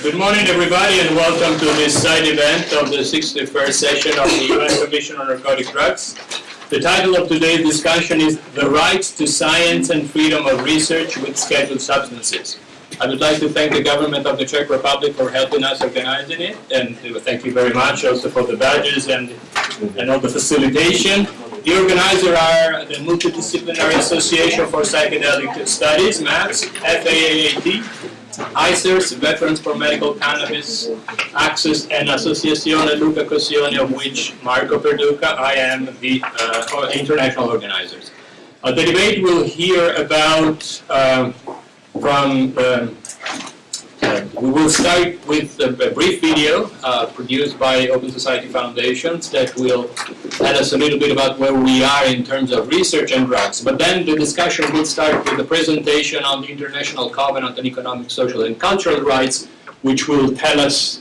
Good morning, everybody, and welcome to this side event of the 61st session of the UN Commission on Narcotic Drugs. The title of today's discussion is The Right to Science and Freedom of Research with Scheduled Substances. I would like to thank the government of the Czech Republic for helping us organizing it, and thank you very much also for the badges and, and all the facilitation. The organizers are the Multidisciplinary Association for Psychedelic Studies, MAPS, FAAAT, ICEERS, Veterans for Medical Cannabis Access, and Associazione Luca Coscioni, of which Marco Perduca, I am the uh, international organizers. Uh, the debate will hear about uh, from um, uh, we will start with a, a brief video uh, produced by Open Society Foundations that will tell us a little bit about where we are in terms of research and drugs. But then the discussion will start with a presentation on the International Covenant on Economic, Social and Cultural Rights, which will tell us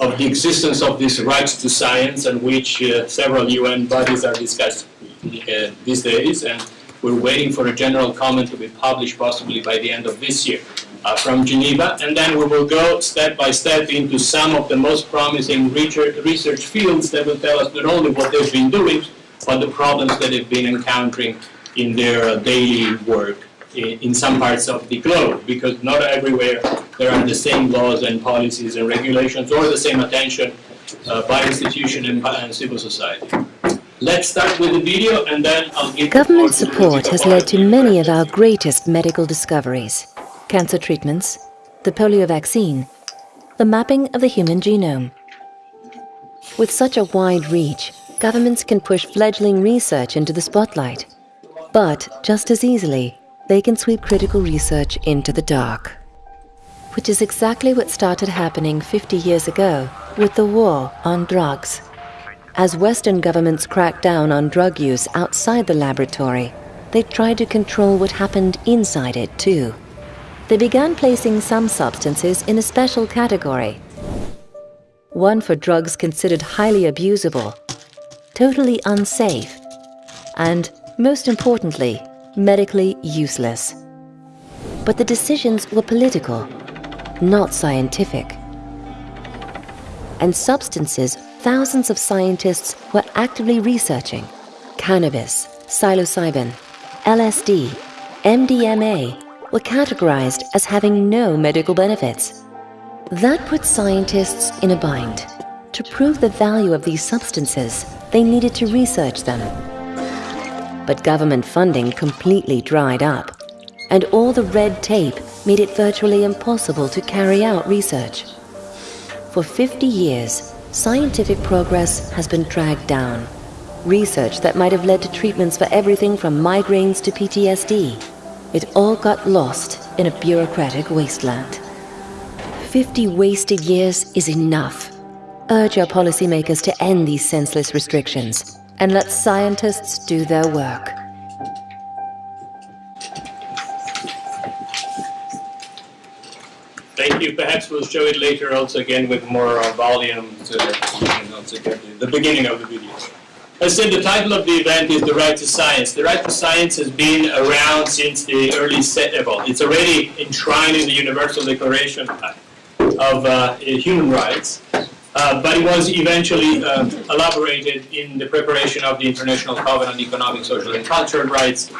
of the existence of these rights to science and which uh, several UN bodies are discussing uh, these days. And we're waiting for a general comment to be published possibly by the end of this year uh, from Geneva, and then we will go step by step into some of the most promising research fields that will tell us not only what they've been doing, but the problems that they've been encountering in their uh, daily work in, in some parts of the globe, because not everywhere there are the same laws and policies and regulations or the same attention uh, by institution and, and civil society. Let's start with the video and then I'll give. Government support has led to many of our greatest medical discoveries cancer treatments, the polio vaccine, the mapping of the human genome. With such a wide reach, governments can push fledgling research into the spotlight. But just as easily, they can sweep critical research into the dark. Which is exactly what started happening 50 years ago with the war on drugs. As Western governments cracked down on drug use outside the laboratory, they tried to control what happened inside it too they began placing some substances in a special category. One for drugs considered highly abusable, totally unsafe, and, most importantly, medically useless. But the decisions were political, not scientific. And substances thousands of scientists were actively researching cannabis, psilocybin, LSD, MDMA, were categorized as having no medical benefits. That put scientists in a bind. To prove the value of these substances, they needed to research them. But government funding completely dried up, and all the red tape made it virtually impossible to carry out research. For 50 years, scientific progress has been dragged down. Research that might have led to treatments for everything from migraines to PTSD it all got lost in a bureaucratic wasteland. 50 wasted years is enough. Urge our policymakers to end these senseless restrictions and let scientists do their work. You. Perhaps we'll show it later also again with more uh, volume the beginning of the video. I said, the title of the event is The Right to Science. The Right to Science has been around since the early, set well, it's already enshrined in the Universal Declaration of uh, Human Rights, uh, but it was eventually uh, elaborated in the preparation of the International Covenant on Economic, Social and Cultural Rights,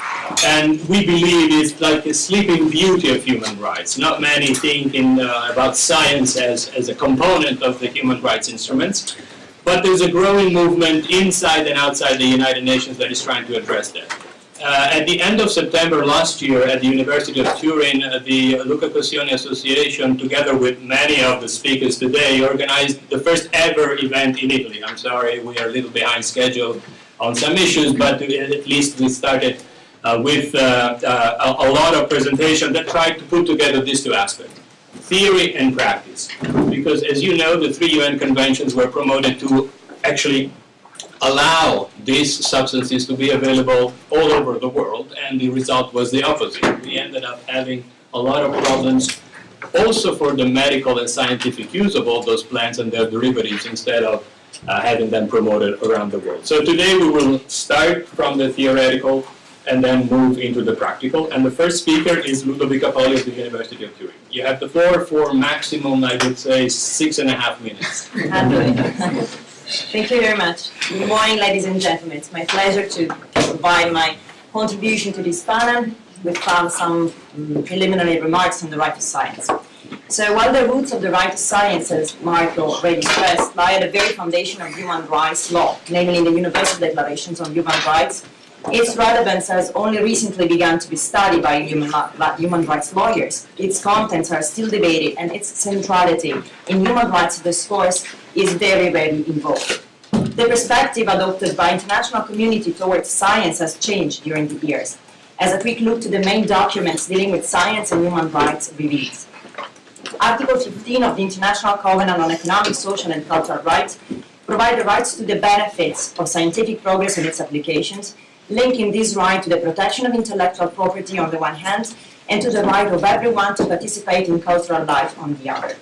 and we believe it's like a sleeping beauty of human rights. Not many think in, uh, about science as, as a component of the human rights instruments, but there's a growing movement inside and outside the United Nations that is trying to address that. Uh, at the end of September last year at the University of Turin, uh, the Luca Coscioni Association, together with many of the speakers today, organized the first ever event in Italy. I'm sorry, we are a little behind schedule on some issues, but at least we started uh, with uh, uh, a, lot of presentation that tried to put together these two aspects theory and practice. Because as you know, the three UN conventions were promoted to actually allow these substances to be available all over the world, and the result was the opposite. We ended up having a lot of problems also for the medical and scientific use of all those plants and their derivatives instead of uh, having them promoted around the world. So today we will start from the theoretical and then move into the practical. And the first speaker is Ludovica Poli of the University of Turin. You have the floor for maximum, I would say, six and a half minutes. Thank you very much. Good morning, ladies and gentlemen. It's my pleasure to provide my contribution to this panel with some preliminary remarks on the right to science. So while the roots of the right to science, as Marco already stressed, lie at the very foundation of human rights law, namely in the Universal Declarations on Human Rights, its relevance has only recently begun to be studied by human, human rights lawyers. Its contents are still debated and its centrality in human rights discourse is very, very involved. The perspective adopted by international community towards science has changed during the years, as a quick look to the main documents dealing with science and human rights reveals. Article 15 of the International Covenant on Economic, Social and Cultural Rights provide the rights to the benefits of scientific progress and its applications, linking this right to the protection of intellectual property on the one hand, and to the right of everyone to participate in cultural life on the other.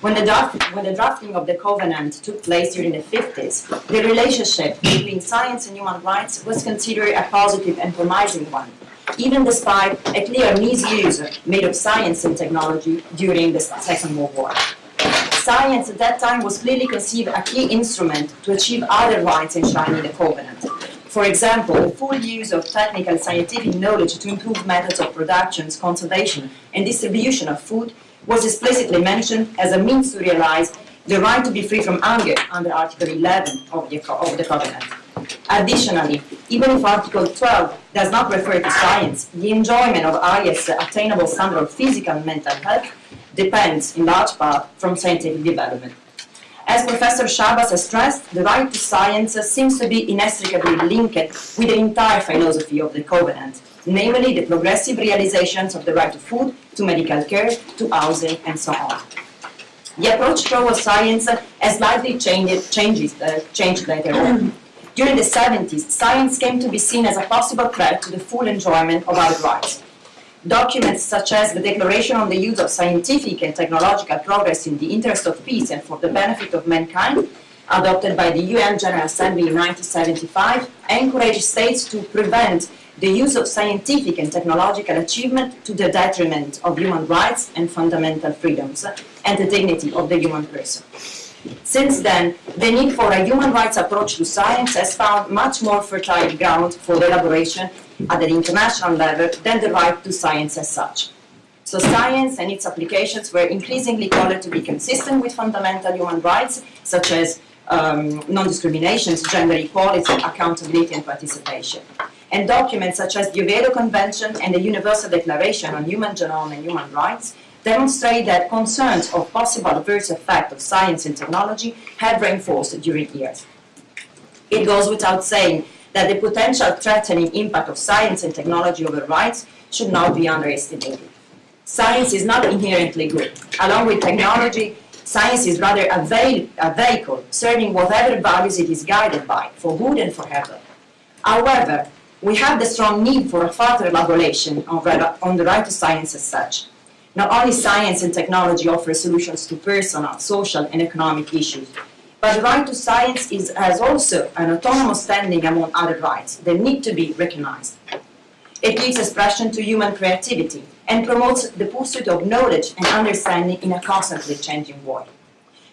When the, draft, when the drafting of the covenant took place during the 50s, the relationship between science and human rights was considered a positive and promising one, even despite a clear misuse made of science and technology during the Second World War. Science at that time was clearly conceived a key instrument to achieve other rights enshrined in the covenant, for example, the full use of technical scientific knowledge to improve methods of production, conservation, and distribution of food was explicitly mentioned as a means to realize the right to be free from hunger under Article 11 of the, of the Covenant. Additionally, even if Article 12 does not refer to science, the enjoyment of highest attainable standard of physical and mental health depends, in large part, from scientific development. As Professor Schabas has stressed, the right to science seems to be inextricably linked with the entire philosophy of the Covenant, namely the progressive realizations of the right to food, to medical care, to housing, and so on. The approach towards science has slightly changed, changes, uh, changed later on. During the 70s, science came to be seen as a possible threat to the full enjoyment of our rights. Documents such as the Declaration on the Use of Scientific and Technological Progress in the Interest of Peace and for the Benefit of Mankind, adopted by the UN General Assembly in 1975, encouraged states to prevent the use of scientific and technological achievement to the detriment of human rights and fundamental freedoms and the dignity of the human person. Since then, the need for a human rights approach to science has found much more fertile ground for elaboration at an international level than the right to science as such. So science and its applications were increasingly called to be consistent with fundamental human rights, such as um, non-discrimination, gender equality, accountability and participation. And documents such as the Oviedo Convention and the Universal Declaration on Human Genome and Human Rights demonstrate that concerns of possible adverse effect of science and technology have reinforced during years. It goes without saying that the potential threatening impact of science and technology over rights should not be underestimated. Science is not inherently good. Along with technology, science is rather a, veil, a vehicle serving whatever values it is guided by, for good and for evil. However, we have the strong need for a further elaboration on, on the right to science as such. Not only science and technology offer solutions to personal, social, and economic issues, but the right to science is, has also an autonomous standing among other rights that need to be recognized. It gives expression to human creativity and promotes the pursuit of knowledge and understanding in a constantly changing world.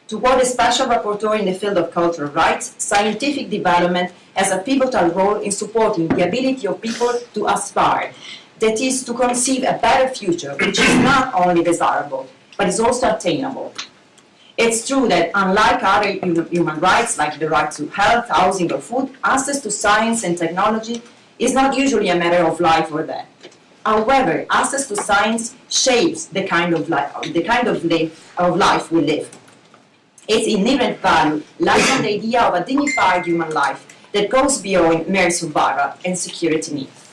To quote a special rapporteur in the field of cultural rights, scientific development has a pivotal role in supporting the ability of people to aspire that is to conceive a better future, which is not only desirable, but is also attainable. It's true that unlike other human rights, like the right to health, housing, or food, access to science and technology is not usually a matter of life or death. However, access to science shapes the kind of life, the kind of, live, of life we live. Its inherent value lies in the idea of a dignified human life that goes beyond mere survival and security needs.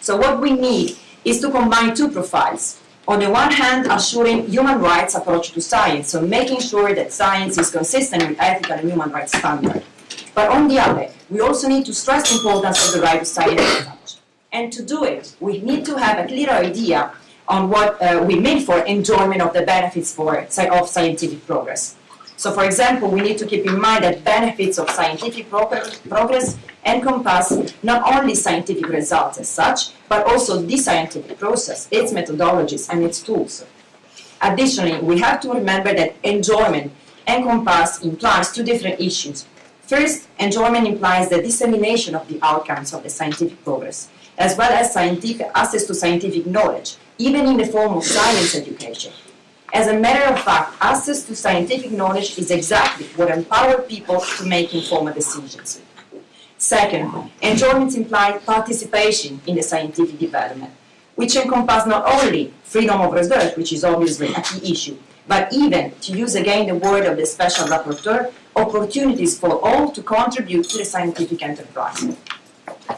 So what we need is to combine two profiles. On the one hand, assuring human rights approach to science, so making sure that science is consistent with ethical and human rights standards. But on the other, we also need to stress the importance of the right to science. And to do it, we need to have a clear idea on what uh, we mean for enjoyment of the benefits for, of scientific progress. So for example, we need to keep in mind that benefits of scientific progress encompass not only scientific results as such, but also the scientific process, its methodologies and its tools. Additionally, we have to remember that enjoyment encompass implies two different issues. First, enjoyment implies the dissemination of the outcomes of the scientific progress, as well as scientific access to scientific knowledge, even in the form of science education. As a matter of fact, access to scientific knowledge is exactly what empowers people to make informed decisions. Second, enjoyment implies participation in the scientific development, which encompasses not only freedom of research, which is obviously a key issue, but even, to use again the word of the special rapporteur, opportunities for all to contribute to the scientific enterprise.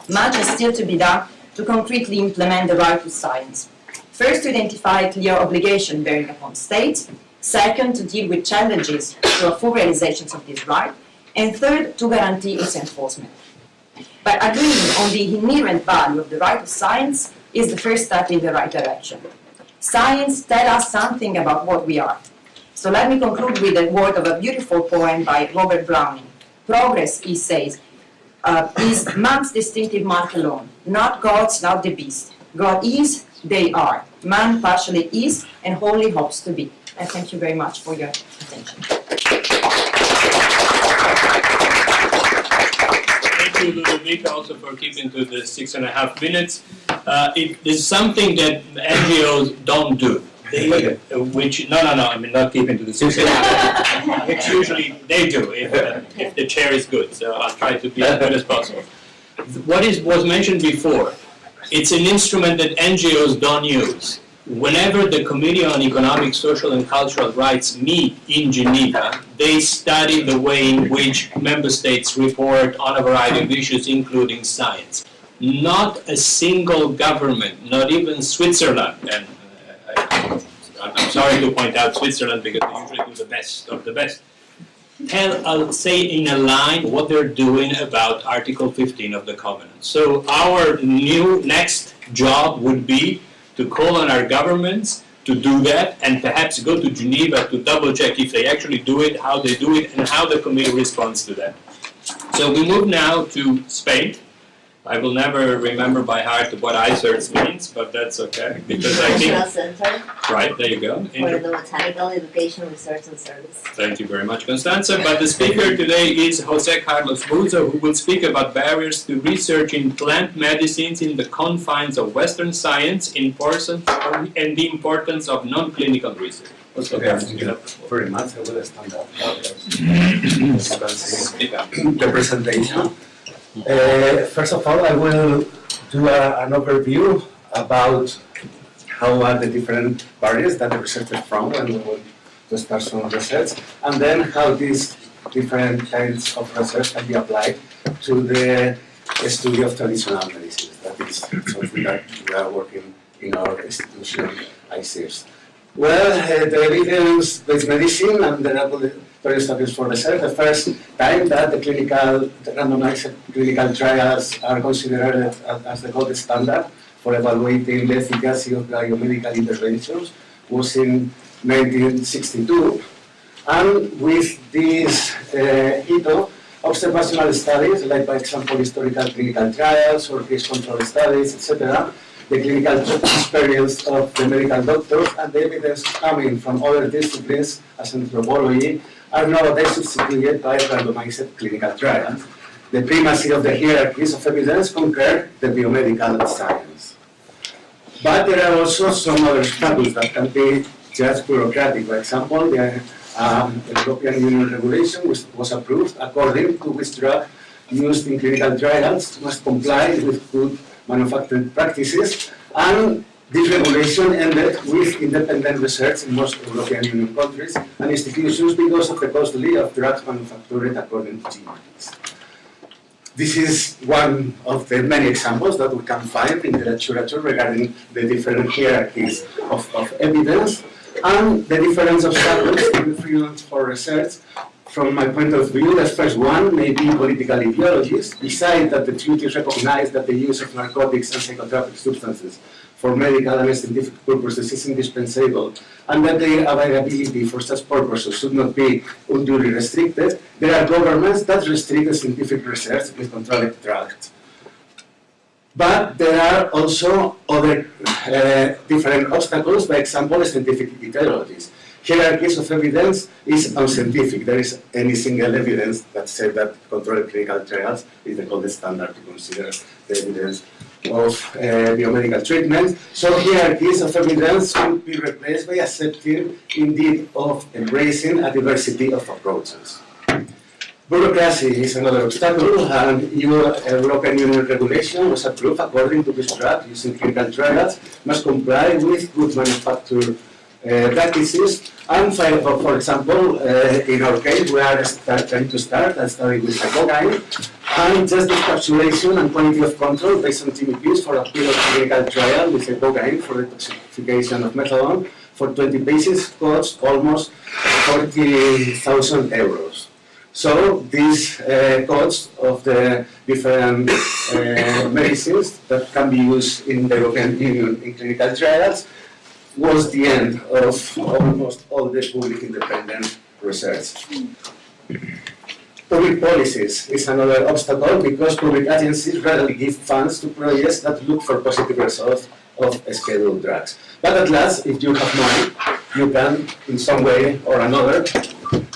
Much is still to be done to concretely implement the right to science. First, to identify clear obligation bearing upon states. Second, to deal with challenges to a full realization of this right. And third, to guarantee its enforcement. By agreeing on the inherent value of the right of science is the first step in the right direction. Science tells us something about what we are. So let me conclude with the word of a beautiful poem by Robert Browning. Progress, he says, uh, is man's distinctive mark alone, not God's, not the beast. God is, they are. Man partially is and wholly hopes to be. I thank you very much for your attention. Thank you, Ludovica, also for keeping to the six and a half minutes. Uh, it is something that NGOs don't do. They, uh, which, no, no, no, I mean, not keeping to the six and a half, which usually they do if, uh, if the chair is good, so I'll try to be as good as possible. What is, was mentioned before, it's an instrument that NGOs don't use. Whenever the Committee on Economic, Social and Cultural Rights meet in Geneva, they study the way in which member states report on a variety of issues, including science. Not a single government, not even Switzerland, and uh, I, I'm sorry to point out Switzerland because they usually do the best of the best, tell, I'll say in a line what they're doing about Article 15 of the Covenant. So our new next job would be to call on our governments to do that and perhaps go to Geneva to double check if they actually do it, how they do it, and how the committee responds to that. So we move now to Spain. I will never remember by heart what ICEERS means, but that's okay, because I think, International Center right, there you go. for the Botanical Education Research and Service. Thank you very much, Constanza. But the speaker today is Jose Carlos Bouso, who will speak about barriers to research in plant medicines in the confines of Western science in person, and the importance of non-clinical research. Okay, thank you you have the floor. very much. I will stand up. As you can see, the presentation. Uh, first of all, I will do a, an overview about how are the different barriers that the researchers found when we to start some research, and then how these different kinds of research can be applied to the study of traditional medicine. That is something that we are working in our institution, ICEERS. Well, uh, the evidence-based medicine and the laboratory studies for research, the first time that the clinical, the randomized clinical trials are considered as, the gold standard for evaluating the efficacy of biomedical interventions was in 1962. And with this uh, hito, observational studies, like by example historical clinical trials or case control studies, etc., the clinical experience of the medical doctors and the evidence coming from other disciplines as anthropology are nowadays substituted by randomized clinical trials. The primacy of the hierarchies of evidence conquer the biomedical science. But there are also some other obstacles that can be just bureaucratic. For example, the um, European Union regulation which was approved according to which drug used in clinical trials must comply with good manufacturing practices, and this regulation ended with independent research in most European Union countries and institutions because of the costly of drugs manufactured according to GMPs. This is one of the many examples that we can find in the literature regarding the different hierarchies of, of evidence and the different obstacles in freedom for research from my point of view, the first one may be political ideologies, besides that the treaties recognize that the use of narcotics and psychotropic substances for medical and scientific purposes is indispensable, and that their availability for such purposes should not be unduly restricted, there are governments that restrict scientific research with controlled drugs. But there are also other uh, different obstacles, by example, scientific ideologies. Hierarchies of evidence is unscientific. There is any single evidence that says that controlled clinical trials is the gold standard to consider the evidence of uh, biomedical treatment. So hierarchies of evidence should be replaced by accepting, indeed, of embracing a diversity of approaches. Bureaucracy is another obstacle, and EU, European Union regulation was approved according to this draft using clinical trials, must comply with good manufacture uh, practices. And for, for example, uh, in our case, we are start, trying to start a study with ibogaine, and just the encapsulation and quality of control based on GMPs for a pilot clinical trial with ibogaine for the toxification of methadone for 20 patients costs almost 40,000 euros. So these uh, costs of the different uh, medicines that can be used in the European Union in clinical trials was the end of almost all the public independent research. Public policies is another obstacle because public agencies rarely give funds to projects that look for positive results of scheduled drugs. But at last, if you have money, you can, in some way or another,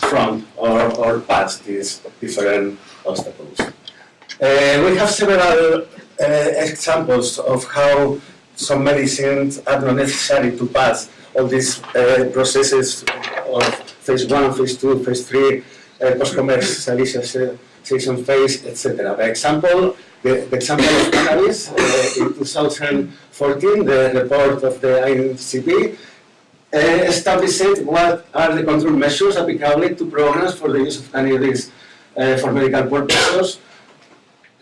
front or, or pass these different obstacles. Uh, we have several uh, examples of how some medicines are not necessary to pass all these uh, processes of phase one, phase two, phase three, uh, post-commercialization phase, etc. By example, the, the, example of cannabis uh, in 2014, the report of the INCB uh, established what are the control measures applicable to programs for the use of cannabis uh, for medical purposes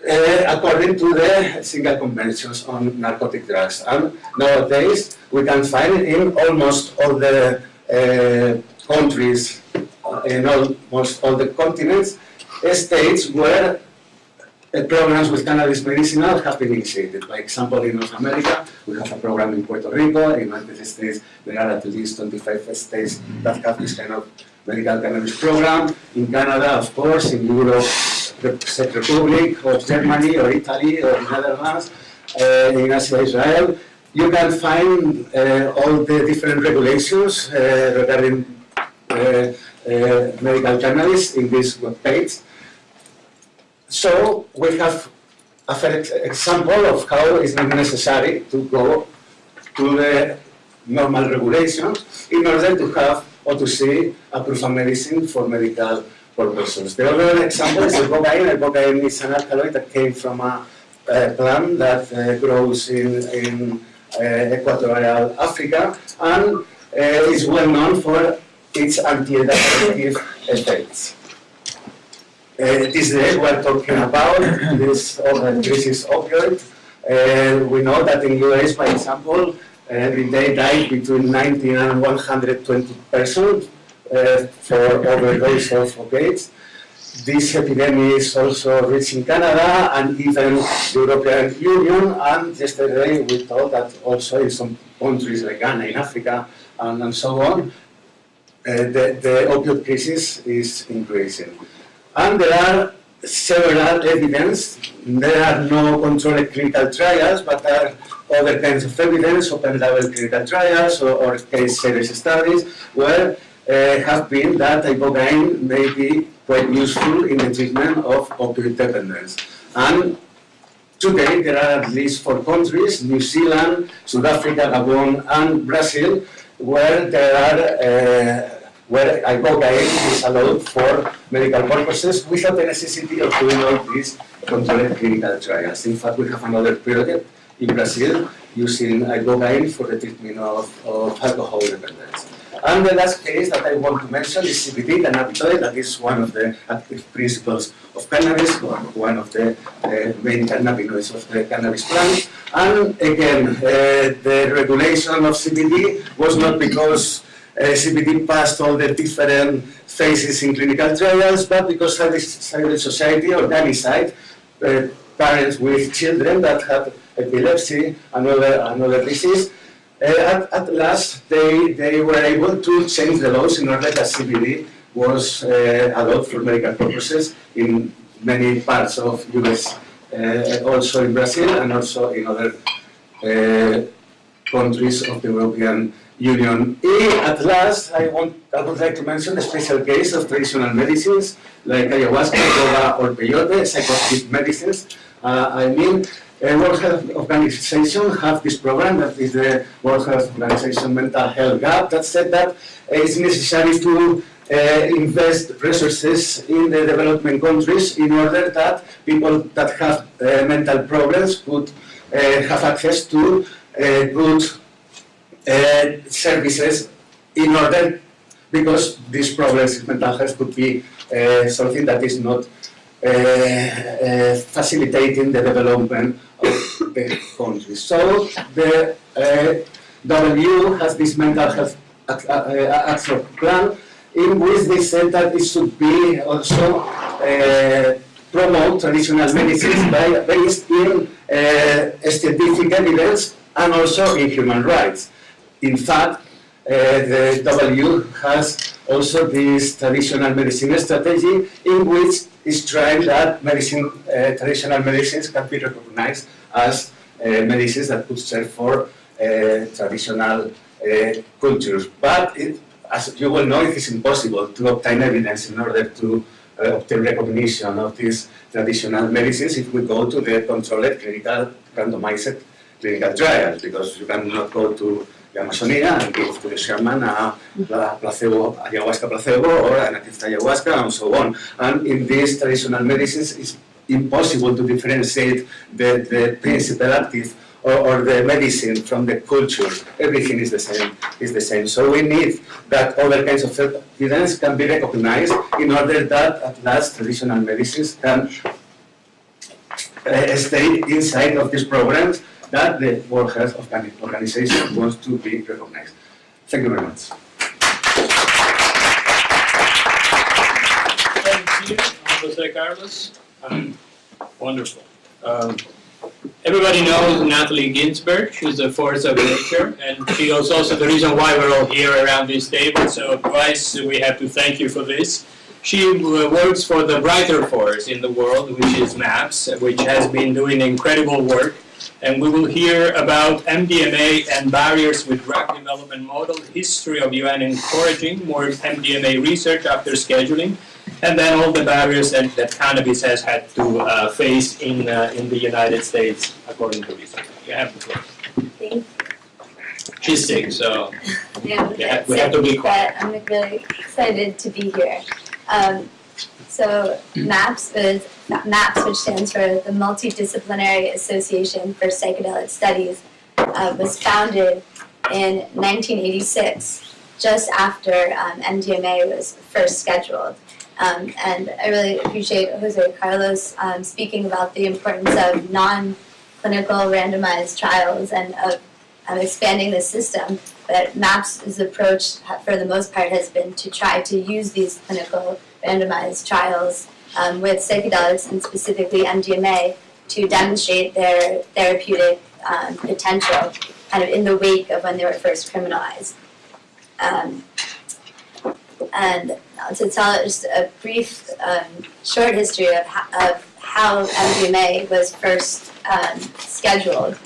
uh, according to the single conventions on narcotic drugs. And nowadays, we can find in almost all the uh, countries, uh, in almost all the continents, states where uh, programs with cannabis medicinal have been initiated. By example, in North America, we have a program in Puerto Rico. In United States, there are at least 25 states that have this kind of medical cannabis program. In Canada, of course, in Europe, the Czech Republic, or Germany, or Italy, or Netherlands, uh, in Asia, Israel. You can find uh, all the different regulations uh, regarding medical cannabis in this webpage. So we have a fair example of how it's not necessary to go to the normal regulations in order to have or to see a proof of medicine for medical purposes. The other example is ibogaine. Ibogaine is an alkaloid that came from a, a plant that uh, grows in, in uh, equatorial Africa and uh, is well known for its anti-addictive effects. Uh, this day we are talking about this crisis opioid. Uh, we know that in the US, for example, day died between 90 and 120 persons uh, for overdose of opiates. This epidemic is also reaching Canada and even the European Union. And yesterday we thought that also in some countries like Ghana in Africa and, and so on, uh, the, the opioid crisis is increasing. And there are several evidence. There are no controlled clinical trials, but there are other kinds of evidence, open label clinical trials or, or case series studies, where have been that ibogaine may be quite useful in the treatment of opioid dependence. And today there are at least four countries, New Zealand, South Africa, Gabon, and Brazil, where there are uh, where ibogaine is allowed for medical purposes without the necessity of doing all these controlled clinical trials. In fact, we have another project in Brazil using ibogaine for the treatment of, of alcohol dependence. And the last case that I want to mention is CBD, cannabinoid, that is one of the active principles of cannabis, one of the uh, main cannabinoids of the cannabis plant. And again, uh, the regulation of CBD was not because uh, CBD passed all the different phases in clinical trials, but because civil society organized uh, parents with children that had epilepsy, another, another disease, uh, at, at, last they, they were able to change the laws in order that CBD was uh, allowed for medical purposes in many parts of US, uh, also in Brazil and also in other uh, countries of the European Union. And at last, I want, I would like to mention the special case of traditional medicines like ayahuasca, or peyote, psychoactive medicines. Uh, I mean, uh, World Health Organization have this program that is the World Health Organization Mental Health Gap that said that it's necessary to uh, invest resources in the development countries in order that people that have uh, mental problems could uh, have access to uh, good uh, services in order because these problems in mental health could be uh, something that is not uh, uh, facilitating the development of the country. So the uh, W has this mental health ac- uh, uh, action plan in which they said that it should be also uh, promote traditional medicines by, based in uh, scientific evidence and also in human rights. In fact, uh, the W has also this traditional medicine strategy in which it's trying that medicine, uh, traditional medicines can be recognized as uh, medicines that could serve for uh, traditional uh, cultures. But it, as you will know, it is impossible to obtain evidence in order to uh, obtain recognition of these traditional medicines if we go to the controlled clinical randomized clinical trials, because you cannot go to and give to placebo, ayahuasca placebo or an active ayahuasca and so on. And in these traditional medicines, it's impossible to differentiate the, the principal active or, or the medicine from the culture. Everything is the same. Is the same. So we need that other kinds of evidence can be recognized in order that at last traditional medicines can uh, stay inside of these programs that the World Health Organi- Organization wants to be recognized. Thank you very much. Thank you, Jose Carlos. Um, Wonderful. Um, Everybody knows Natalie Ginsberg. she's a force of nature, and she is also the reason why we're all here around this table, so Bryce, we have to thank you for this. She uh, works for the brighter force in the world, which is MAPS, which has been doing incredible work. And we will hear about MDMA and barriers with drug development model, history of UN encouraging more MDMA research after scheduling, and then all the barriers that, that cannabis has had to uh, face in, uh, in the United States, according to research. You have the floor. Thank She's sick, so Yeah, Yeah, we have to be quiet. I'm really excited to be here. Um, so MAPS is MAPS, which stands for the Multidisciplinary Association for Psychedelic Studies, uh, was founded in 1986, just after um, MDMA was first scheduled. Um, and I really appreciate Jose Carlos um, speaking about the importance of non-clinical randomized trials and of expanding the system. But MAPS' approach, for the most part, has been to try to use these clinical randomized trials um, with psychedelics and specifically MDMA to demonstrate their therapeutic um, potential kind of in the wake of when they were first criminalized. Um, and to tell just a brief, um, short history of, of how MDMA was first um, scheduled.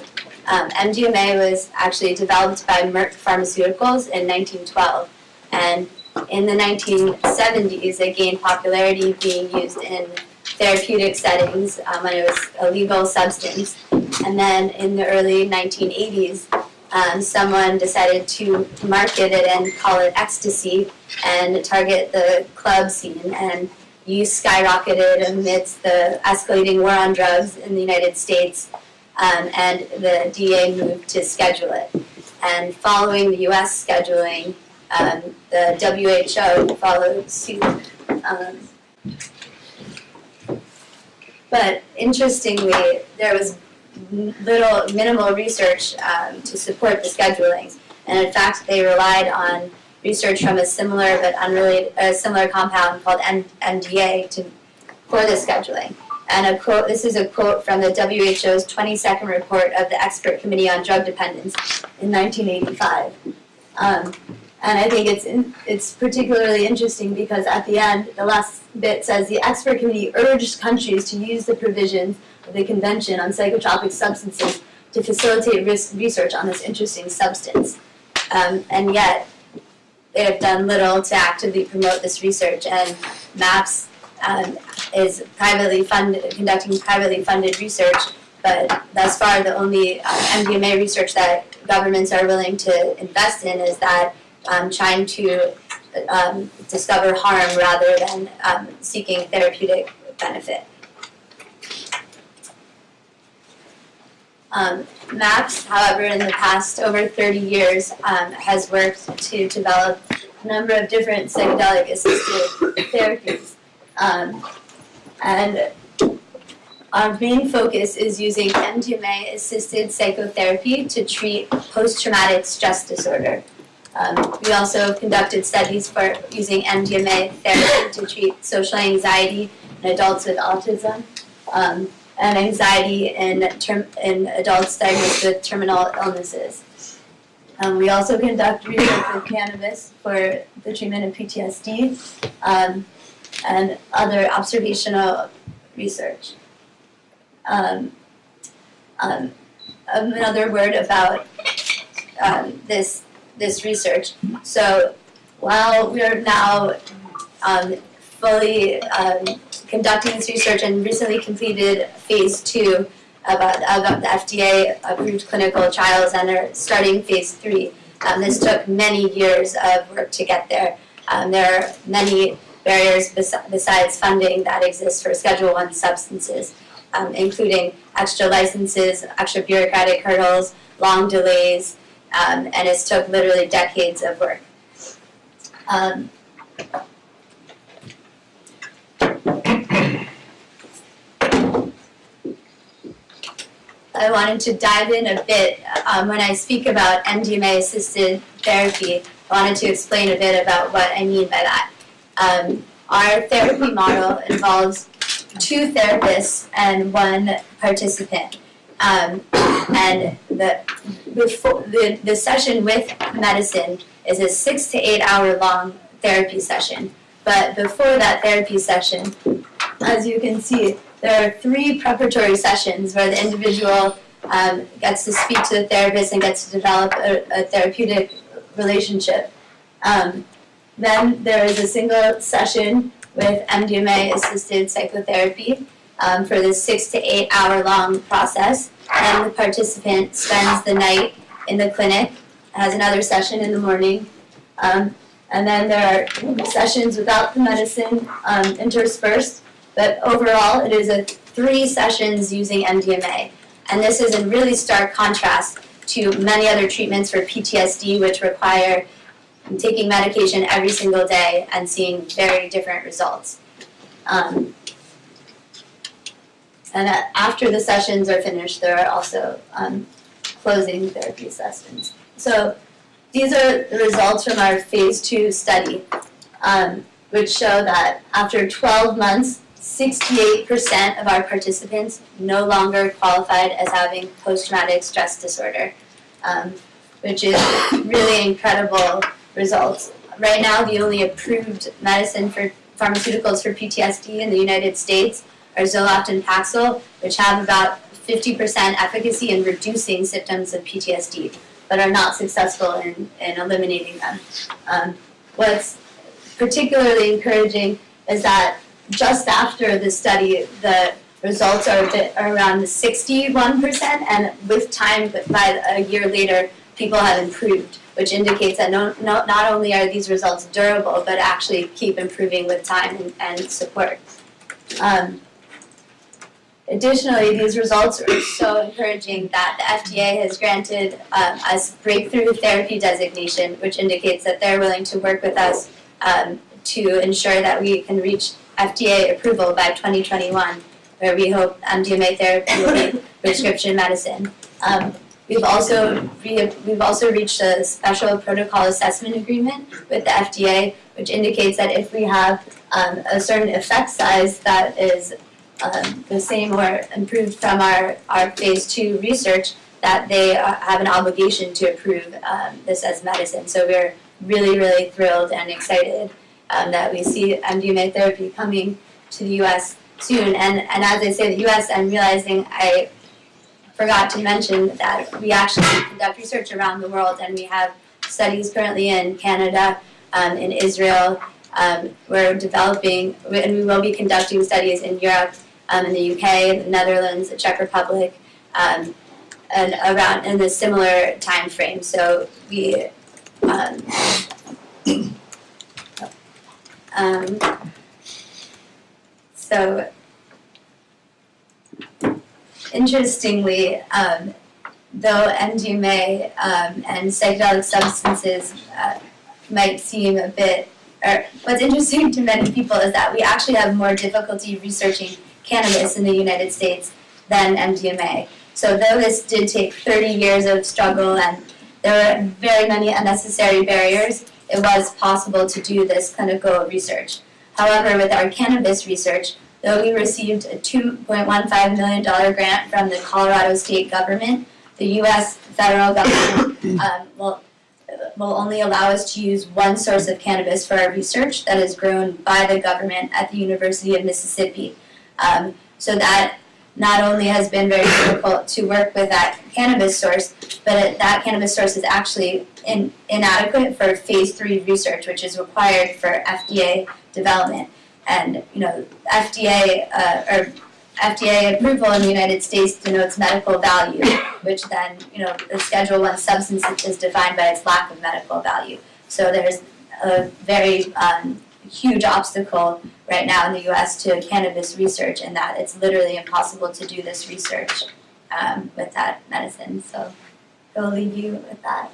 Um, MDMA was actually developed by Merck Pharmaceuticals in 1912, and in the 1970s, it gained popularity being used in therapeutic settings um, when it was a legal substance. And then in the early 1980s, um, someone decided to market it and call it ecstasy and target the club scene. And use skyrocketed amidst the escalating war on drugs in the United States um, and the DEA moved to schedule it. And following the US scheduling, um, the WHO followed suit. Um, but interestingly, there was little, minimal research um, to support the scheduling. And in fact, they relied on research from a similar but unrelated, a similar compound called MDA to, for the scheduling. And a quote, this is a quote from the WHO's 22nd report of the Expert Committee on Drug Dependence in 1985. Um, and I think it's in, it's particularly interesting because at the end, the last bit says the expert committee urged countries to use the provisions of the Convention on Psychotropic Substances to facilitate risk research on this interesting substance. Um, and yet, they have done little to actively promote this research, and MAPS um, is privately funded, conducting privately funded research, but thus far, the only uh, MDMA research that governments are willing to invest in is that um, trying to um, discover harm rather than um, seeking therapeutic benefit. Um, MAPS, however, in the past over 30 years, um, has worked to develop a number of different psychedelic assisted therapies. Um, and our main focus is using MDMA assisted psychotherapy to treat post traumatic stress disorder. Um, we also conducted studies for using MDMA therapy to treat social anxiety in adults with autism. Um, and anxiety in, term, in adults diagnosed with terminal illnesses. Um, we also conduct research with cannabis for the treatment of PTSD um, and other observational research. Um, um, another word about um, this this research. So while we are now um, fully um, conducting this research and recently completed phase two about, about the FDA approved clinical trials and are starting phase three. Um, this took many years of work to get there. Um, there are many barriers bes- besides funding that exist for Schedule One substances, um, including extra licenses, extra bureaucratic hurdles, long delays, um, and it's took literally decades of work. Um, I wanted to dive in a bit um, when I speak about MDMA assisted therapy. I wanted to explain a bit about what I mean by that. Um, our therapy model involves two therapists and one participant. Um, and the, before, the, the session with medicine is a six to eight hour long therapy session. But before that therapy session, as you can see, there are three preparatory sessions where the individual um, gets to speak to the therapist and gets to develop a, a therapeutic relationship. Um, then there is a single session with MDMA assisted psychotherapy um, for this six to eight hour long process. And the participant spends the night in the clinic, has another session in the morning. Um, and then there are sessions without the medicine um, interspersed but overall it is a three sessions using MDMA. And this is in really stark contrast to many other treatments for PTSD which require taking medication every single day and seeing very different results. Um, and after the sessions are finished, there are also um, closing therapy sessions. So these are the results from our phase two study, um, which show that after 12 months, 68% of our participants no longer qualified as having post-traumatic stress disorder, um, which is really incredible results. Right now, the only approved medicine for pharmaceuticals for PTSD in the United States are Zoloft and Paxil, which have about 50% efficacy in reducing symptoms of PTSD, but are not successful in, in eliminating them. Um, what's particularly encouraging is that just after the study, the results are bit around 61%, and with time, by a year later, people have improved, which indicates that no, no, not only are these results durable, but actually keep improving with time and, and support. Um, additionally, these results are so encouraging that the FDA has granted um, us breakthrough therapy designation, which indicates that they're willing to work with us um, to ensure that we can reach FDA approval by 2021, where we hope MDMA therapy will be prescription medicine. Um, we've also we've also reached a special protocol assessment agreement with the FDA, which indicates that if we have um, a certain effect size that is um, the same or improved from our, our phase two research, that they uh, have an obligation to approve um, this as medicine. So we're really, really thrilled and excited um, that we see MDMA therapy coming to the U.S. soon. And and as I say the U.S., I'm realizing I forgot to mention that we actually conduct research around the world and we have studies currently in Canada, um, in Israel. Um, we're developing, and we will be conducting studies in Europe, um, in the UK, the Netherlands, the Czech Republic, um, and around in a similar time frame. So we, um, um, so interestingly, um, though MDMA and psychedelic substances uh, might seem a bit, or what's interesting to many people is that we actually have more difficulty researching cannabis in the United States than MDMA. So though this did take 30 years of struggle and there were very many unnecessary barriers, it was possible to do this clinical research. However, with our cannabis research, though we received a $2.15 million grant from the Colorado state government, the U.S. federal government um, will, will only allow us to use one source of cannabis for our research that is grown by the government at the University of Mississippi. Um, so that not only has been very difficult to work with that cannabis source, but that cannabis source is actually in, inadequate for phase three research, which is required for FDA development. And you know, FDA uh, or FDA approval in the United States denotes medical value, which then you know the Schedule One substance is defined by its lack of medical value. So there's a very um, huge obstacle right now in the U.S. to cannabis research, in that it's literally impossible to do this research um, with that medicine. So I'll leave you with that.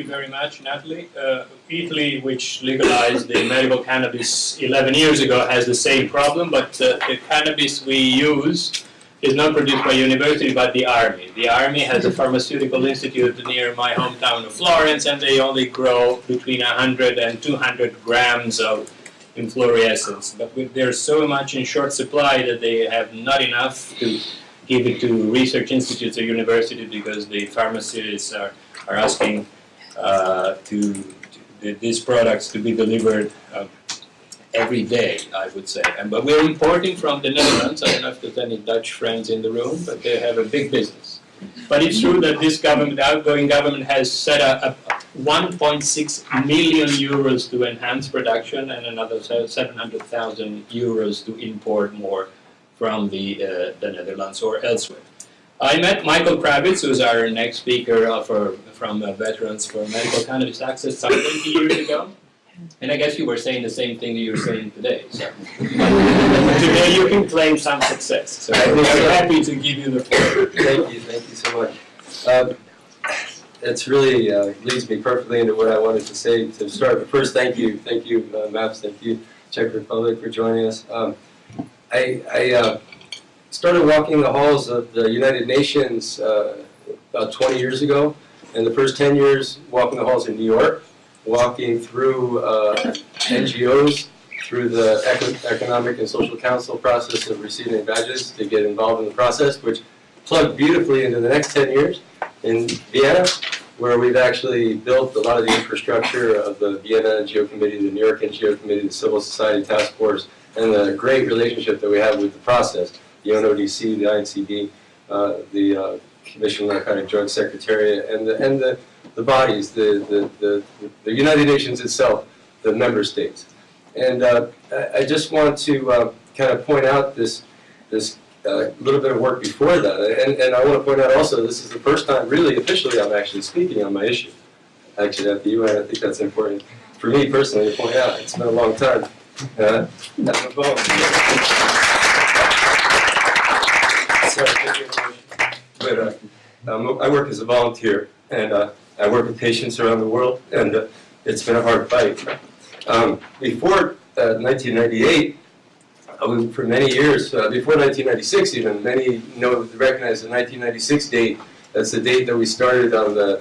You very much, Natalie. Uh, Italy, which legalized the medical cannabis 11 years ago, has the same problem, but uh, the cannabis we use is not produced by university, but the army. The army has a pharmaceutical institute near my hometown of Florence, and they only grow between 100 and 200 grams of inflorescence. But there's so much in short supply that they have not enough to give it to research institutes or universities because the pharmacists are, are asking uh, to, these products to be delivered uh, every day, I would say. And but we're importing from the Netherlands. I don't know if there's any Dutch friends in the room, but they have a big business. But it's true that this government, the outgoing government, has set a 1.6 million euros to enhance production and another 700,000 euros to import more from the, uh, the Netherlands or elsewhere. I met Michael Krawitz, who's our next speaker uh, for, from uh, Veterans for Medical Cannabis Access some 20 years ago. And I guess you were saying the same thing that you're saying today. So. today you can claim some success. So I'm happy to give you the floor. Thank you, thank you so much. Um, it's really uh, leads me perfectly into what I wanted to say to start. But first, thank you, thank you, uh, MAPS, thank you, Czech Republic, for joining us. Um, I, I uh, started walking the halls of the United Nations uh, about 20 years ago, and the first 10 years walking the halls in New York, walking through uh, NGOs, through the Eco Economic and Social Council process of receiving badges to get involved in the process, which plugged beautifully into the next 10 years in Vienna, where we've actually built a lot of the infrastructure of the Vienna NGO Committee, the New York NGO Committee, the Civil Society Task Force, and the great relationship that we have with the process, the UNODC, the INCB, uh, the uh, Commission on Narcotic Drugs Secretariat, and the, and the, the bodies, the, the, the, the United Nations itself, the member states. And uh, I, just want to uh, kind of point out this, this uh, little bit of work before that. And, and I want to point out also, this is the first time, really officially, I'm actually speaking on my issue, actually at the UN. I think that's important for me personally to point out. It's been a long time. Uh, that's my phone. Sorry, uh, um, I work as a volunteer, and uh, I work with patients around the world, and uh, it's been a hard fight. Um, before 1998, uh, we, for many years, uh, before 1996 even, many know recognize the 1996 date. That's the date that we started on the,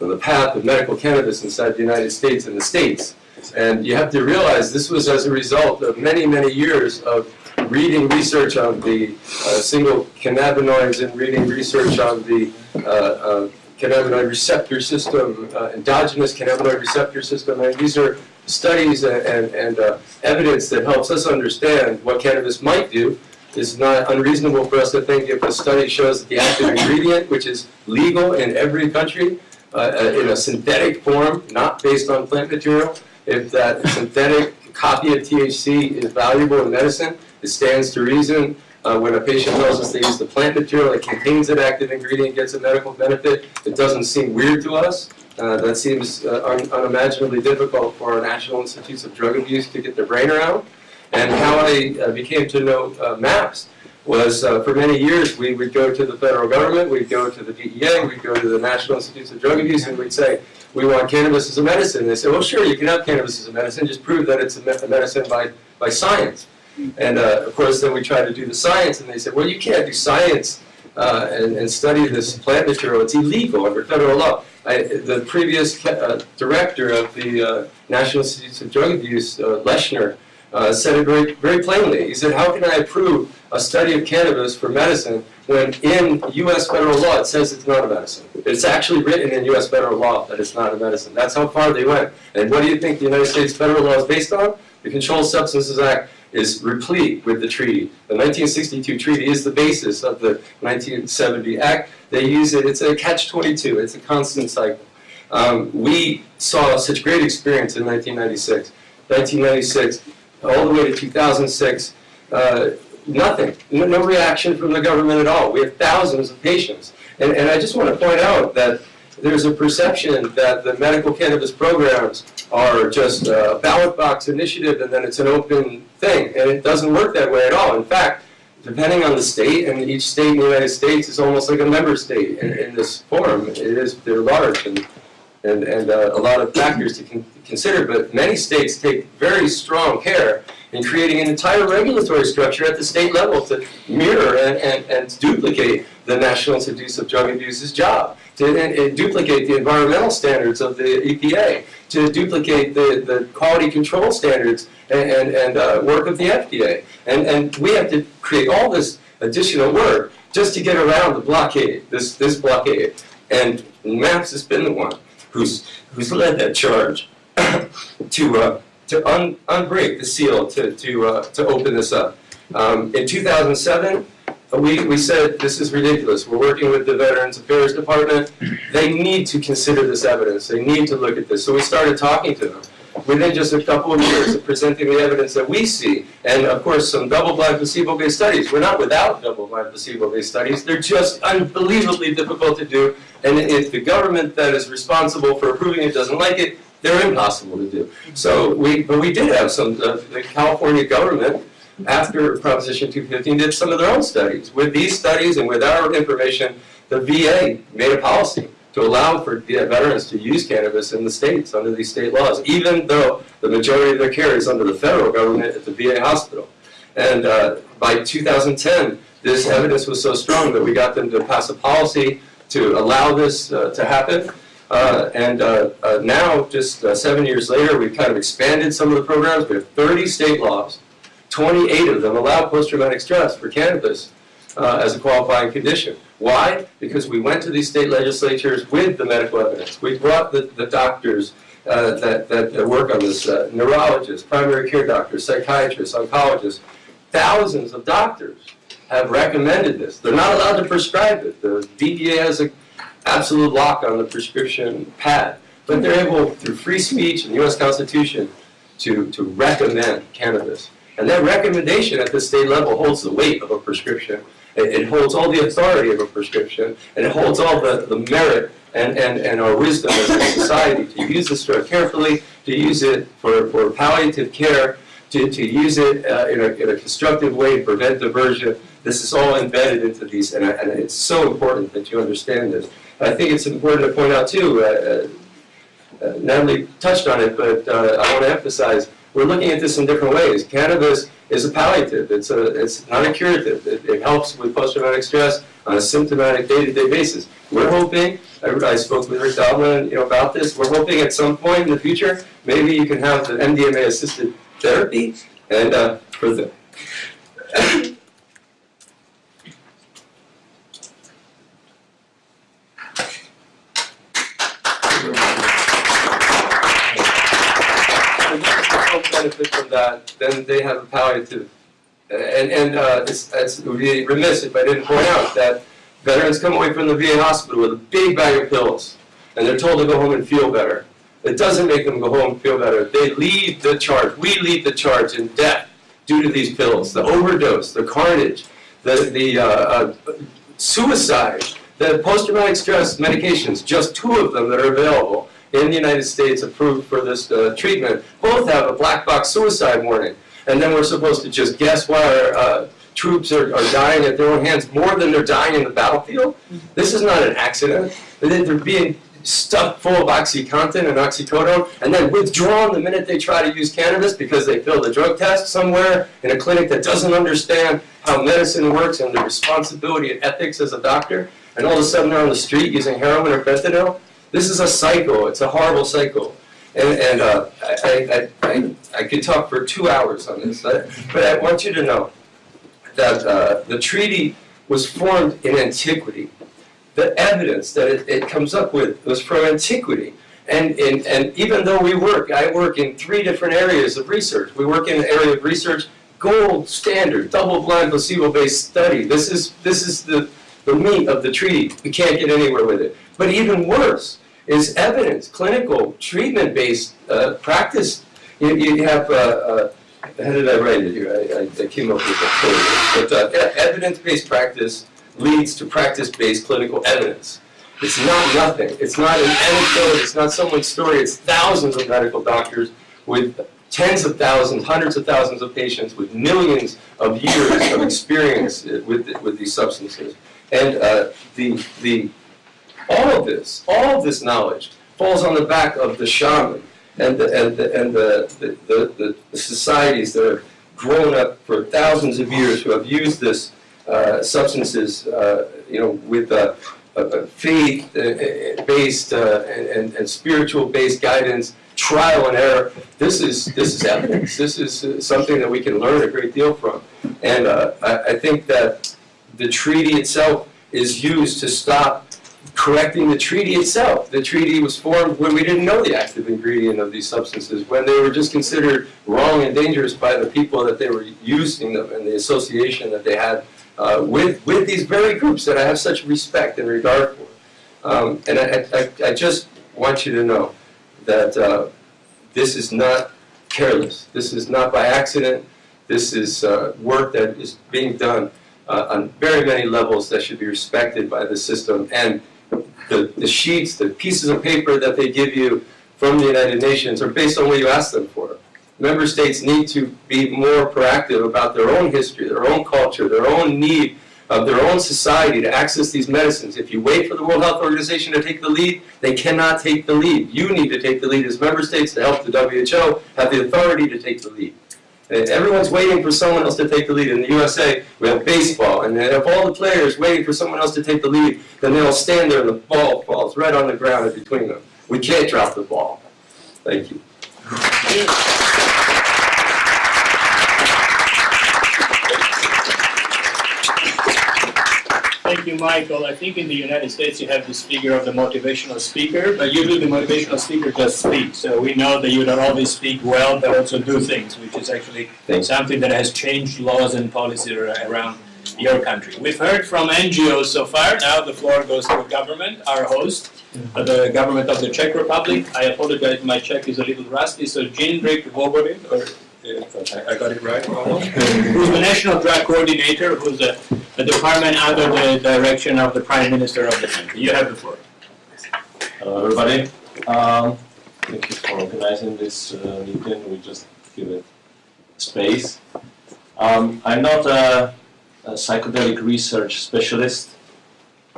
on the path of medical cannabis inside the United States and the States. And you have to realize this was as a result of many, many years of reading research on the uh, single cannabinoids and reading research on the uh, cannabinoid receptor system, uh, endogenous cannabinoid receptor system. And these are studies and, and, and uh, evidence that helps us understand what cannabis might do. It's not unreasonable for us to think if a study shows that the active ingredient, which is legal in every country, uh, in a synthetic form, not based on plant material, if that synthetic copy of THC is valuable in medicine, it stands to reason uh, when a patient tells us they use the plant material that contains an active ingredient gets a medical benefit, it doesn't seem weird to us. Uh, that seems uh, un- unimaginably difficult for our National Institutes of Drug Abuse to get their brain around. And how I uh, became to know uh, MAPS was uh, for many years we would go to the federal government, we'd go to the DEA, we'd go to the National Institutes of Drug Abuse, and we'd say, we want cannabis as a medicine. They say, well, sure, you can have cannabis as a medicine, just prove that it's a me- a medicine by, by science. And uh, of course, then we try to do the science, and they said, well, you can't do science uh, and, and study this plant material. It's illegal under federal law. I, the previous uh, director of the uh, National Institutes of Drug Abuse, uh, Leshner, uh, said it very, very plainly. He said, how can I approve a study of cannabis for medicine when in U.S. federal law it says it's not a medicine? It's actually written in U.S. federal law that it's not a medicine. That's how far they went. And what do you think the United States federal law is based on? The Controlled Substances Act is replete with the treaty. The 1962 treaty is the basis of the 1970 Act. They use it, it's a catch-22, it's a constant cycle. Um, we saw such great experience in 1996. 1996, all the way to 2006, uh, nothing, no, no reaction from the government at all. We have thousands of patients. And, and I just want to point out that there's a perception that the medical cannabis programs are just a ballot box initiative and then it's an open thing. And it doesn't work that way at all. In fact, depending on the state, and each state in the United States is almost like a member state in, in this form. It is, they're large and, and, and uh, a lot of factors to con- consider, but many states take very strong care in creating an entire regulatory structure at the state level to mirror and, and, and duplicate the National Institutes of Drug Abuse's job, to and, and duplicate the environmental standards of the EPA, to duplicate the, the quality control standards and, and, and uh, work of the FDA. And, and we have to create all this additional work just to get around the blockade, this, this blockade. And MAPS has been the one who's, who's led that charge to, uh, to un, unbreak the seal, to, to, uh, to open this up. Um, in 2007, we, we said, this is ridiculous. We're working with the Veterans Affairs Department. They need to consider this evidence. They need to look at this. So we started talking to them. Within just a couple of years of presenting the evidence that we see, and of course some double-blind placebo-based studies. We're not without double-blind placebo-based studies. They're just unbelievably difficult to do. And if the government that is responsible for approving it doesn't like it, they're impossible to do. So we, but we did have some, uh, the California government after Proposition 215 did some of their own studies. With these studies and with our information, the VA made a policy to allow for veterans to use cannabis in the states under these state laws, even though the majority of their care is under the federal government at the VA hospital. And uh, by 2010, this evidence was so strong that we got them to pass a policy to allow this uh, to happen. Uh, and uh, uh, now, just uh, seven years later, we've kind of expanded some of the programs. We have 30 state laws 28 of them allow post-traumatic stress for cannabis uh, as a qualifying condition. Why? Because we went to these state legislatures with the medical evidence. We brought the, the doctors uh, that, that, work on this, uh, neurologists, primary care doctors, psychiatrists, oncologists. Thousands of doctors have recommended this. They're not allowed to prescribe it. The DEA has an absolute lock on the prescription pad. But they're able, through free speech and the U.S. Constitution, to, to recommend cannabis. And that recommendation at the state level holds the weight of a prescription. It, it holds all the authority of a prescription, and it holds all the, the merit and, and, and our wisdom as a society to use this drug carefully, to use it for, for palliative care, to, to use it uh, in, a, in a constructive way prevent diversion. This is all embedded into these, and, and it's so important that you understand this. And I think it's important to point out too, uh, uh, Natalie touched on it, but uh, I want to emphasize, we're looking at this in different ways. Cannabis is a palliative. It's a, it's not a curative. It, it helps with post-traumatic stress on a symptomatic day-to-day basis. We're hoping, I, I spoke with Rick Doblin, you know, about this. We're hoping at some point in the future, maybe you can have the MDMA-assisted therapy, and uh, for the that, then they have a palliative. And, and uh, it's, it's, it would be remiss if I didn't point out that veterans come away from the VA hospital with a big bag of pills, and they're told to go home and feel better. It doesn't make them go home and feel better. They lead the charge. We lead the charge in death due to these pills, the overdose, the carnage, the, the uh, uh, suicide, the post-traumatic stress medications, just two of them that are available in the United States approved for this uh, treatment, both have a black box suicide warning. And then we're supposed to just guess why our uh, troops are, are dying at their own hands more than they're dying in the battlefield. This is not an accident. They- They're being stuffed full of OxyContin and oxycodone and then withdrawn the minute they try to use cannabis because they failed a drug test somewhere in a clinic that doesn't understand how medicine works and the responsibility and ethics as a doctor. And all of a sudden they're on the street using heroin or fentanyl. This is a cycle. It's a horrible cycle. And, and uh, I, I, I, I could talk for two hours on this, but but I want you to know that uh, the treaty was formed in antiquity. The evidence that it, it comes up with was from antiquity. And, and, and even though we work, I work in three different areas of research. We work in the area of research, gold standard, double-blind, placebo-based study. This is, this is the, the meat of the treaty. We can't get anywhere with it. But even worse is evidence, clinical, treatment-based uh, practice. You, you have, uh, uh, how did I write it here? I, I, I came up with a quote. But uh, evidence-based practice leads to practice-based clinical evidence. It's not nothing. It's not an anecdote. It's not someone's story. It's thousands of medical doctors with tens of thousands, hundreds of thousands of patients with millions of years of experience with, with these substances. And uh, the, the, all of this, all of this knowledge falls on the back of the shaman and the, and the, and the, the, the, societies that have grown up for thousands of years who have used this uh, substances, uh, you know, with uh, uh, faith-based uh, and, and spiritual-based guidance, trial and error. This is this is evidence. This is uh, something that we can learn a great deal from. And uh, I, I think that the treaty itself is used to stop correcting the treaty itself. The treaty was formed when we didn't know the active ingredient of these substances, when they were just considered wrong and dangerous by the people that they were using them and the association that they had uh, with, with these very groups that I have such respect and regard for. Um, and I, I, I just want you to know that uh, this is not careless. This is not by accident. This is uh, work that is being done uh, on very many levels that should be respected by the system. And the, the sheets, the pieces of paper that they give you from the United Nations are based on what you ask them for. Member states need to be more proactive about their own history, their own culture, their own need of their own society to access these medicines. If you wait for the World Health Organization to take the lead, they cannot take the lead. You need to take the lead as member states to help the WHO have the authority to take the lead. Uh, Everyone's waiting for someone else to take the lead. In the USA, we have baseball, and if all the players waiting for someone else to take the lead, then they'll stand there and the ball falls right on the ground in between them. We can't drop the ball. Thank you. Thank you, Michael. I think in the United States you have this figure of the motivational speaker, but usually the motivational speaker just speaks. So we know that you don't always speak well, but also do things, which is actually something that has changed laws and policy around your country. We've heard from NGOs so far. Now the floor goes to the government, our host, uh, the government of the Czech Republic. I apologize, my Czech is a little rusty. So Jindrik Vobořil, or I got it right, who's the national drug coordinator, who's a the department under the direction of the Prime Minister of the country. You have the floor. Hello, everybody. Um, thank you for organizing this uh, meeting. We just give it space. Um, I'm not a, a psychedelic research specialist.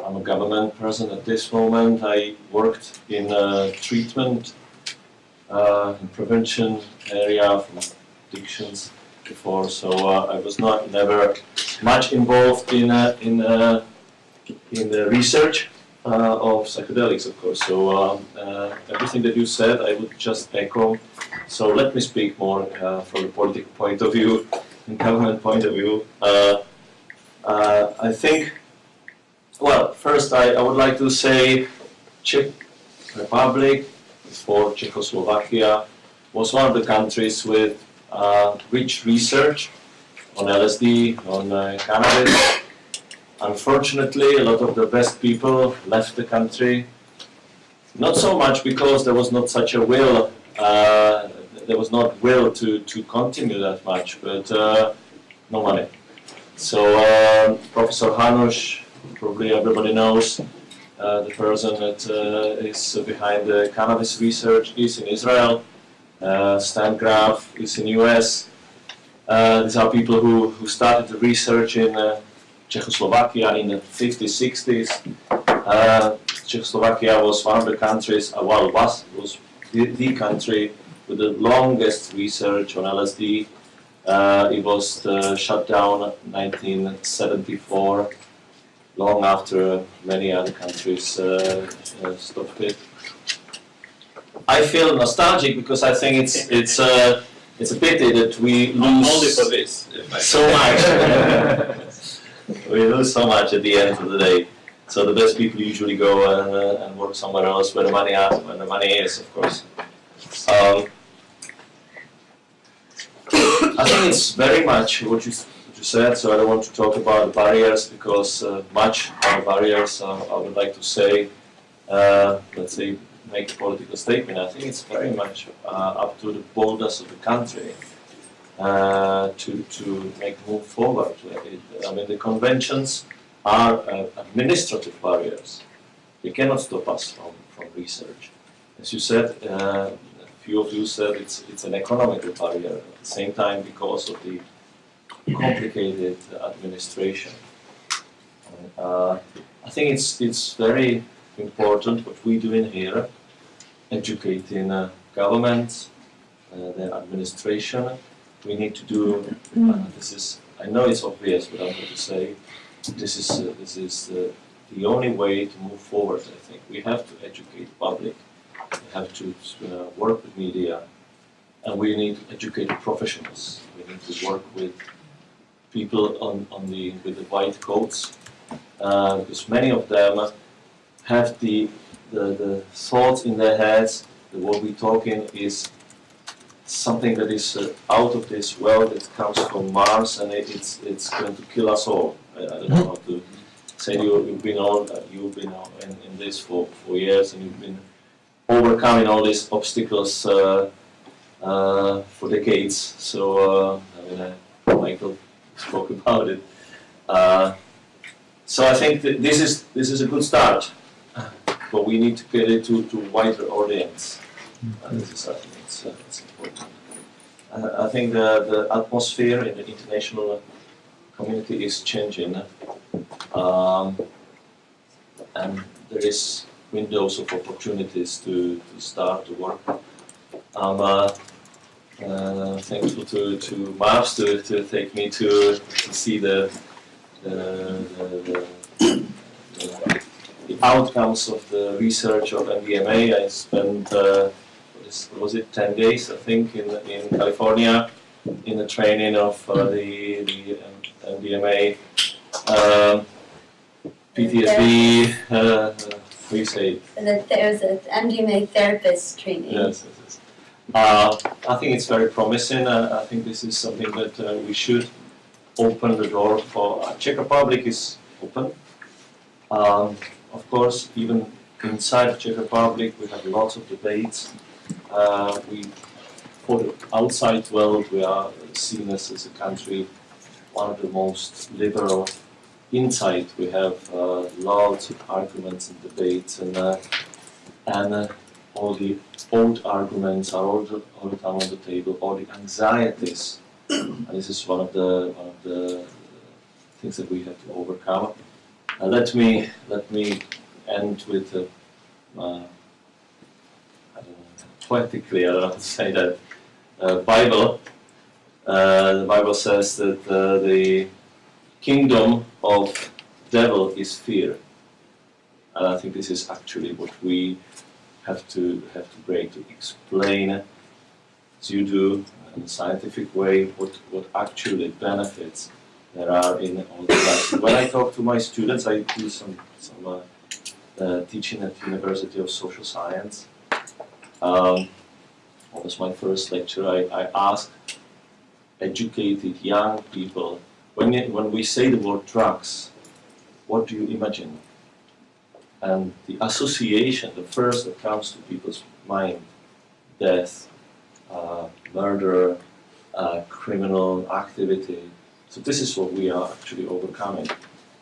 I'm a government person at this moment. I worked in uh, treatment uh, prevention area from addictions before, so uh, I was not never much involved in uh, in uh, in the research of psychedelics, of course. So um, everything that you said, I would just echo. So let me speak more from the political point of view and government point of view. I think, well, first I, I would like to say Czech Republic, before Czechoslovakia, was one of the countries with rich research on LSD, on uh, cannabis. Unfortunately, a lot of the best people left the country. Not so much because there was not such a will, uh, there was not will to, to continue that much, but uh, no money. So uh, Professor Hanush, probably everybody knows, uh, the person that uh, is behind the cannabis research is in Israel. Uh, Stan Grof is in the US. Uh, these are people who, who started the research in uh, Czechoslovakia in the 50s, 60s. Uh, Czechoslovakia was one of the countries, uh, well, was, was the, the country with the longest research on LSD. Uh, it was shut down 1974, long after many other countries stopped it. I feel nostalgic because I think it's it's uh, it's a pity that we lose Only for this. so much. we lose so much at the end of the day. So the best people usually go and, uh, and work somewhere else where the money are, where the money is, of course. Um, I think it's very much what you, what you said. So I don't want to talk about the barriers because uh, much of the barriers uh, I would like to say. Uh, let's say make a political statement. I think it's very much uh, up to the borders of the country uh, to, to make move forward. I mean, the conventions are uh, administrative barriers. They cannot stop us from, from research. As you said, uh, a few of you said it's, it's an economical barrier at the same time because of the complicated administration. Uh, I think it's, it's very important what we do in here, educating uh, governments, uh, their administration, we need to do. Uh, this is I know it's obvious, but I'm going to say this is uh, this is uh, the only way to move forward. I think we have to educate public, we have to work with media, and we need to educate professionals. We need to work with people on, on the with the white coats, because many of them have the, the the thoughts in their heads that what we're talking is something that is uh, out of this world that comes from Mars and it, it's it's going to kill us all. I, I don't know how to say you, you've been all uh, you've been in, in this for, for years and you've been overcoming all these obstacles uh, uh, for decades. So uh, I mean, uh, Michael spoke about it. Uh, so I think that this is this is a good start, but we need to get it to to wider audience. Uh, this is I think it's, uh, it's important. Uh, I think the, the atmosphere in the international community is changing, um, and there is windows of opportunities to, to start to work. I'm uh, uh, thankful to, to MAPS to, to take me to, to see the, the, the, the, the, the outcomes of the research of MDMA. I spent uh, was, was it 10 days, I think, in, in California in the training of uh, the, the um, MDMA, um, PTSD, uh, you say that there was an MDMA therapist training. Yes, yes, yes. Uh, I think it's very promising. Uh, I think this is something that uh, we should open the door for. Czech Republic is open. Um, of course, even inside the Czech Republic, we have lots of debates. Uh, we, for the outside world, we are seen as, as a country one of the most liberal. Inside, we have uh, lots of arguments and debates, and uh, and uh, all the old arguments are all the, all the time on the table. All the anxieties, and this is one of the one of the things that we have to overcome. Uh, let me let me end with a, uh, I don't know, poetically, I don't know how to say that, uh, Bible. Uh, the Bible says that uh, the kingdom of devil is fear, and I think this is actually what we have to have to break to explain, you do, in a scientific way, what what actually benefits there are in all the classes. When I talk to my students, I do some some uh, uh, teaching at University of Social Science. Um, was my first lecture? I, I asked educated young people. When, it, when we say the word drugs, what do you imagine? And the association, the first that comes to people's mind, death, uh, murder, uh, criminal activity. So this is what we are actually overcoming.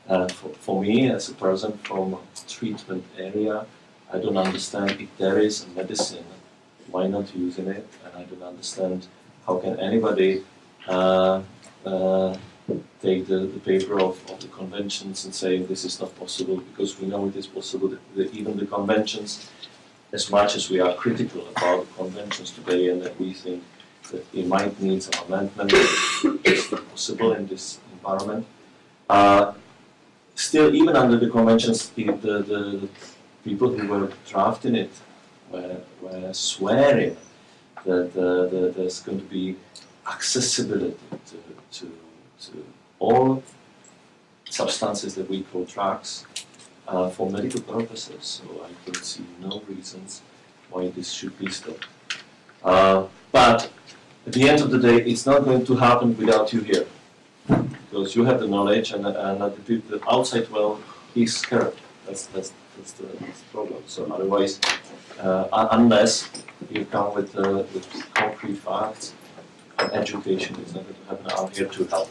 And for, for me, as a person from a treatment area, I don't understand if there is a medicine, why not using it? And I don't understand how can anybody uh, uh, take the, the paper of, of the conventions and say this is not possible because we know it is possible. That the, even the conventions, as much as we are critical about the conventions today and that we think that it might need some amendment, not possible in this environment. Uh, still, even under the conventions, the, the, the people who were drafting it were, were swearing that uh, the, there's going to be accessibility to, to, to all substances that we call drugs uh, for medical purposes. So I don't see no reasons why this should be stopped. Uh, but at the end of the day, it's not going to happen without you here. Because you have the knowledge and, and the, outside world is scared. That's, that's, that's, the, that's the problem. So otherwise, uh, unless you come with, uh, with concrete facts, education is not going to happen. I'm here to help.